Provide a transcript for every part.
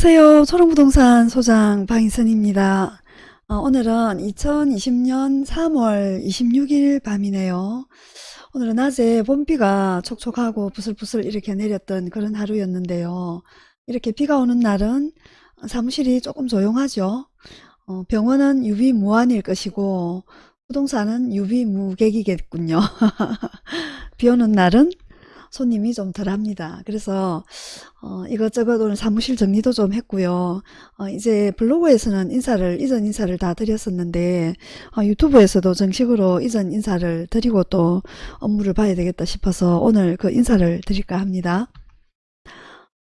안녕하세요. 초롱부동산 소장 방희선입니다. 어, 오늘은 2020년 3월 26일 밤이네요. 오늘은 낮에 봄비가 촉촉하고 부슬부슬 이렇게 내렸던 그런 하루였는데요. 이렇게 비가 오는 날은 사무실이 조금 조용하죠. 어, 병원은 유비무환일 것이고 부동산은 유비무객이겠군요. 비 오는 날은 손님이 좀 덜합니다. 그래서 어, 이것저것 오늘 사무실 정리도 좀 했고요. 어, 이제 블로그에서는 인사를 이전 인사를 다 드렸었는데 어, 유튜브에서도 정식으로 이전 인사를 드리고 또 업무를 봐야 되겠다 싶어서 오늘 그 인사를 드릴까 합니다.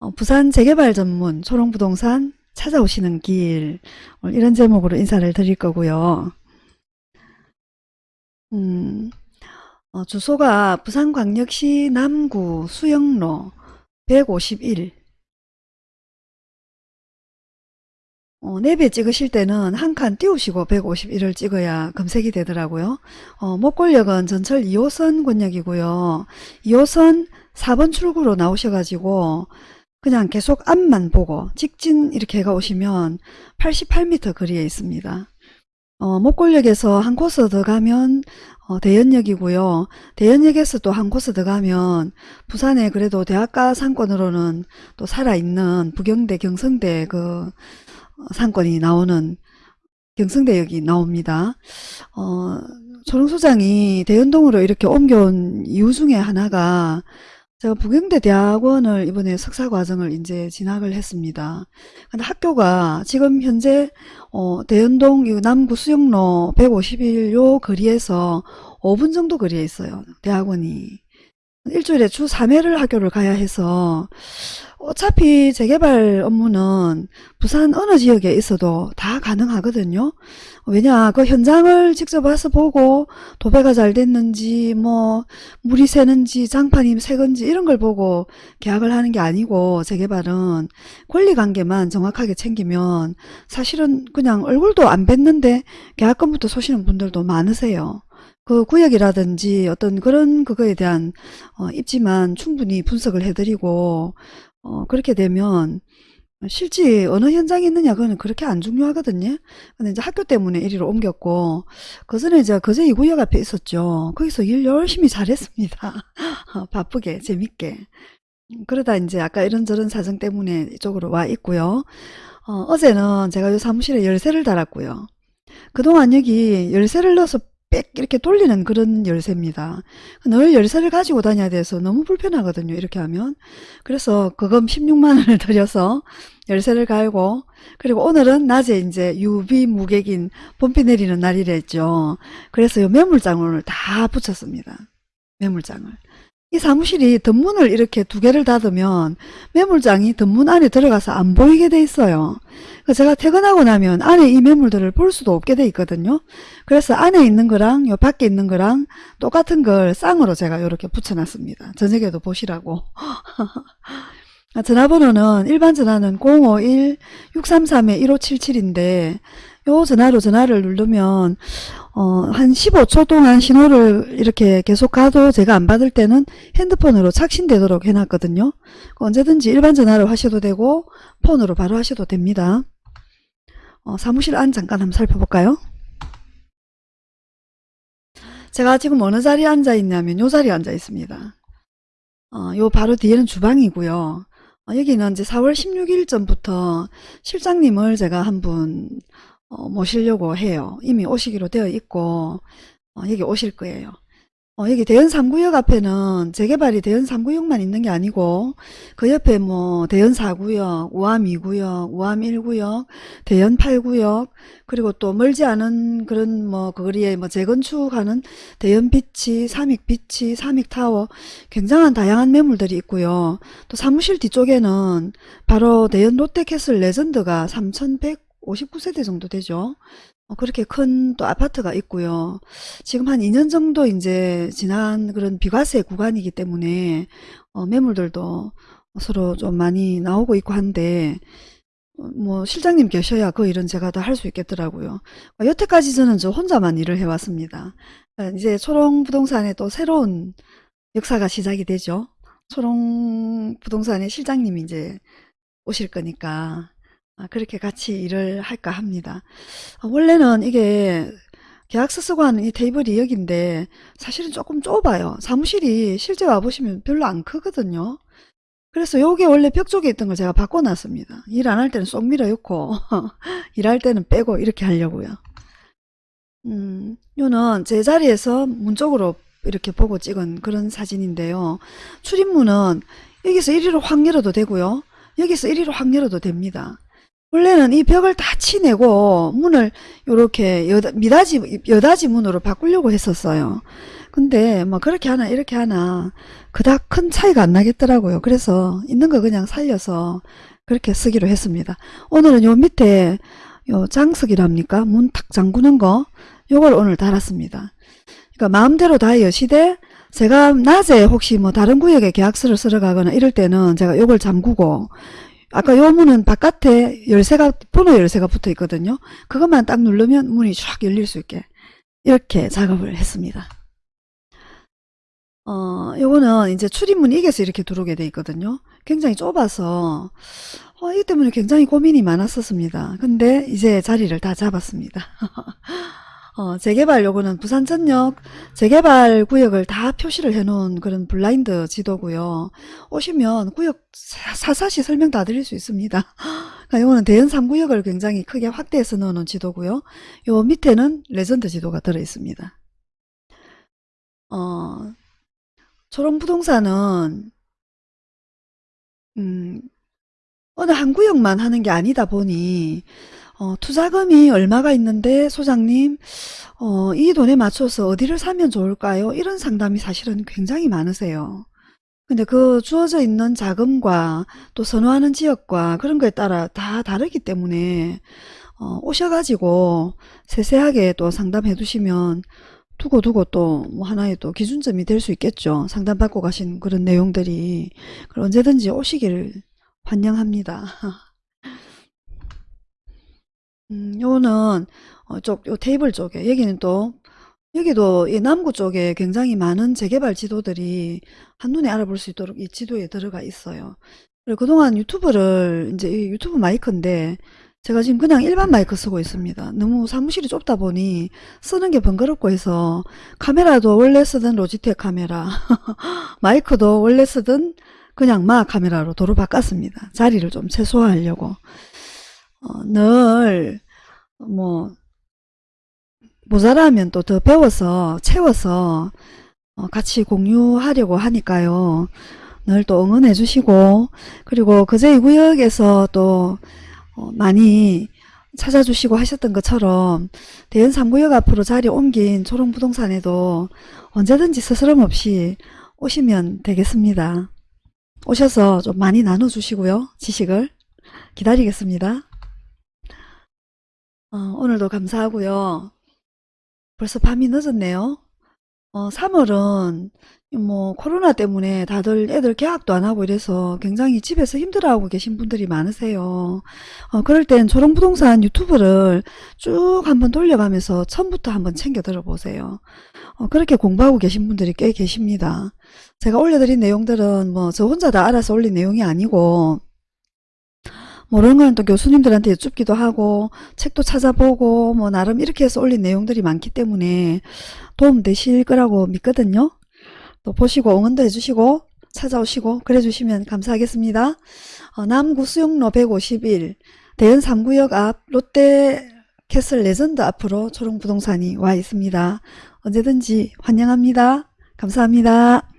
어, 부산 재개발 전문 초롱부동산 찾아오시는 길 이런 제목으로 인사를 드릴 거고요. 음, 어, 주소가 부산광역시 남구 수영로 151 어, 랩에 찍으실 때는 한 칸 띄우시고 151을 찍어야 검색이 되더라고요. 어, 목골역은 전철 2호선 권역이고요. 2호선 4번 출구로 나오셔가지고 그냥 계속 앞만 보고 직진 이렇게 가 오시면 88m 거리에 있습니다. 어, 목골역에서 한 코스 더 가면 어, 대연역이고요. 대연역에서 또 한 코스 더 가면 부산에 그래도 대학가 상권으로는 또 살아있는 부경대 경성대 그 어, 상권이 나오는 경성대역이 나옵니다. 어, 초롱소장이 대연동으로 이렇게 옮겨온 이유 중에 하나가 제가 부경대 대학원을 이번에 석사과정을 이제 진학을 했습니다. 근데 학교가 지금 현재 어, 대연동 남구 수영로 151요 거리에서 5분 정도 거리에 있어요. 대학원이. 일주일에 주 3회를 학교를 가야 해서 어차피 재개발 업무는 부산 어느 지역에 있어도 다 가능하거든요. 왜냐 그 현장을 직접 와서 보고 도배가 잘 됐는지 뭐 물이 새는지 장판이 새건지 이런 걸 보고 계약을 하는 게 아니고 재개발은 권리관계만 정확하게 챙기면 사실은 그냥 얼굴도 안 뵀는데 계약금부터 쏘시는 분들도 많으세요. 그 구역이라든지 어떤 그런 그거에 대한 어, 입지만 충분히 분석을 해드리고 어, 그렇게 되면 실제 어느 현장에 있느냐 그거는 그렇게 안 중요하거든요. 근데 이제 학교 때문에 이리로 옮겼고 그 전에 이제 거제 2구역 앞에 있었죠. 거기서 일 열심히 잘했습니다. 바쁘게 재밌게. 그러다 이제 아까 이런저런 사정 때문에 이쪽으로 와 있고요. 어, 제는 제가 이 사무실에 열쇠를 달았고요. 그동안 여기 열쇠를 넣어서 빽 이렇게 돌리는 그런 열쇠입니다. 늘 열쇠를 가지고 다녀야 돼서 너무 불편하거든요. 이렇게 하면. 그래서 그금 16만원을 들여서 열쇠를 갈고 그리고 오늘은 낮에 이제 유비 무객인 봄비 내리는 날이랬죠. 그래서 요 매물장을 다 붙였습니다. 매물장을. 이 사무실이 덧문을 이렇게 두 개를 닫으면 매물장이 덧문 안에 들어가서 안 보이게 돼 있어요. 제가 퇴근하고 나면 안에 이 매물들을 볼 수도 없게 돼 있거든요. 그래서 안에 있는 거랑 요 밖에 있는 거랑 똑같은 걸 쌍으로 제가 이렇게 붙여놨습니다. 저녁에도 보시라고. 전화번호는 일반 전화는 051-633-1577인데 요 전화로 전화를 누르면 어, 한 15초 동안 신호를 이렇게 계속 가도 제가 안 받을 때는 핸드폰으로 착신되도록 해놨거든요. 언제든지 일반 전화로 하셔도 되고 폰으로 바로 하셔도 됩니다. 어, 사무실 안 잠깐 한번 살펴볼까요? 제가 지금 어느 자리에 앉아 있냐면 요 자리에 앉아 있습니다. 어, 요 바로 뒤에는 주방이고요. 어, 여기는 이제 4월 16일 전부터 실장님을 제가 한분 어, 모시려고 해요. 이미 오시기로 되어 있고 어, 여기 오실 거예요. 어, 여기 대연 3구역 앞에는 재개발이 대연 3구역만 있는 게 아니고 그 옆에 뭐 대연 4구역, 우암 2구역, 우암 1구역, 대연 8구역 그리고 또 멀지 않은 그런 뭐그 거리에 뭐 재건축하는 대연 비치, 삼익 비치, 삼익 타워 굉장한 다양한 매물들이 있고요. 또 사무실 뒤쪽에는 바로 대연 롯데캐슬 레전드가 3100 59세대 정도 되죠. 어, 그렇게 큰 또 아파트가 있고요. 지금 한 2년 정도 이제 지난 그런 비과세 구간이기 때문에 어, 매물들도 서로 좀 많이 나오고 있고 한데 어, 뭐 실장님 계셔야 그 일은 제가 다 할 수 있겠더라고요. 어, 여태까지 저는 저 혼자만 일을 해왔습니다. 어, 이제 초롱 부동산에 또 새로운 역사가 시작이 되죠. 초롱 부동산의 실장님이 이제 오실 거니까 아, 그렇게 같이 일을 할까 합니다. 아, 원래는 이게 계약서 쓰고 하는 이 테이블이 여기인데 사실은 조금 좁아요. 사무실이 실제 와보시면 별로 안 크거든요. 그래서 요게 원래 벽 쪽에 있던 걸 제가 바꿔놨습니다. 일 안 할 때는 쏙 밀어넣고 일할 때는 빼고 이렇게 하려고요. 음, 요는 제 자리에서 문 쪽으로 이렇게 보고 찍은 그런 사진인데요. 출입문은 여기서 이리로 확 열어도 되고요. 여기서 이리로 확 열어도 됩니다. 원래는 이 벽을 다 치내고 문을 이렇게 여다, 미닫이, 여닫이 문으로 바꾸려고 했었어요. 근데 뭐 그렇게 하나 이렇게 하나 그닥 큰 차이가 안 나겠더라고요. 그래서 있는 거 그냥 살려서 그렇게 쓰기로 했습니다. 오늘은 요 밑에 요 장석이랍니까? 문 탁 잠그는 거 요걸 오늘 달았습니다. 그러니까 마음대로 다 여시되 제가 낮에 혹시 뭐 다른 구역에 계약서를 쓰러 가거나 이럴 때는 제가 요걸 잠그고 아까 요 문은 바깥에 열쇠가 번호 열쇠가 붙어 있거든요. 그것만 딱 누르면 문이 쫙 열릴 수 있게 이렇게 작업을 했습니다. 어, 요거는 이제 출입문이 이게서 이렇게 들어오게 돼 있거든요. 굉장히 좁아서 어, 이 때문에 굉장히 고민이 많았었습니다. 근데 이제 자리를 다 잡았습니다. 어, 재개발 요거는 부산 전역 재개발 구역을 다 표시를 해 놓은 그런 블라인드 지도고요. 오시면 구역 상세히 설명 다 드릴 수 있습니다. 그러니까 요거는 대연 3구역을 굉장히 크게 확대해서 넣어놓은 지도고요. 요 밑에는 레전드 지도가 들어 있습니다. 어, 초롱부동산은 음, 어느 한 구역만 하는 게 아니다 보니 어, 투자금이 얼마가 있는데 소장님 어, 이 돈에 맞춰서 어디를 사면 좋을까요? 이런 상담이 사실은 굉장히 많으세요. 근데 그 주어져 있는 자금과 또 선호하는 지역과 그런 거에 따라 다 다르기 때문에 어, 오셔가지고 세세하게 또 상담해 두시면 두고두고 또 뭐 하나의 또 기준점이 될 수 있겠죠. 상담받고 가신 그런 내용들이 그럼 언제든지 오시기를 환영합니다. 음, 요는 어, 쪽, 요 테이블 쪽에 여기는 또 여기도 이 남구 쪽에 굉장히 많은 재개발 지도들이 한눈에 알아볼 수 있도록 이 지도에 들어가 있어요. 그리고 그동안 유튜브를 이제 이 유튜브 마이크인데 제가 지금 그냥 일반 마이크 쓰고 있습니다. 너무 사무실이 좁다 보니 쓰는 게 번거롭고 해서 카메라도 원래 쓰던 로지텍 카메라 마이크도 원래 쓰던 그냥 마 카메라로 도로 바꿨습니다. 자리를 좀 최소화하려고 어, 늘뭐 모자라면 또 더 배워서 채워서 어, 같이 공유하려고 하니까요. 늘 또 응원해 주시고 그리고 그제 이 구역에서 또 어, 많이 찾아주시고 하셨던 것처럼 대연 3구역 앞으로 자리 옮긴 초롱부동산에도 언제든지 스스럼 없이 오시면 되겠습니다. 오셔서 좀 많이 나눠주시고요. 지식을 기다리겠습니다. 어, 오늘도 감사하고요. 벌써 밤이 늦었네요. 어, 3월은 뭐 코로나 때문에 다들 애들 개학도 안 하고 이래서 굉장히 집에서 힘들어하고 계신 분들이 많으세요. 어, 그럴 땐 초롱부동산 유튜브를 쭉 한번 돌려가면서 처음부터 한번 챙겨 들어보세요. 어, 그렇게 공부하고 계신 분들이 꽤 계십니다. 제가 올려드린 내용들은 뭐 저 혼자 다 알아서 올린 내용이 아니고 모르는 거는 또 교수님들한테 여쭙기도 하고 책도 찾아보고 뭐 나름 이렇게 해서 올린 내용들이 많기 때문에 도움 되실 거라고 믿거든요. 또 보시고 응원도 해주시고 찾아오시고 그래 주시면 감사하겠습니다. 어, 남구 수용로 151 대연 3구역 앞 롯데 캐슬 레전드 앞으로 초롱부동산이 와 있습니다. 언제든지 환영합니다. 감사합니다.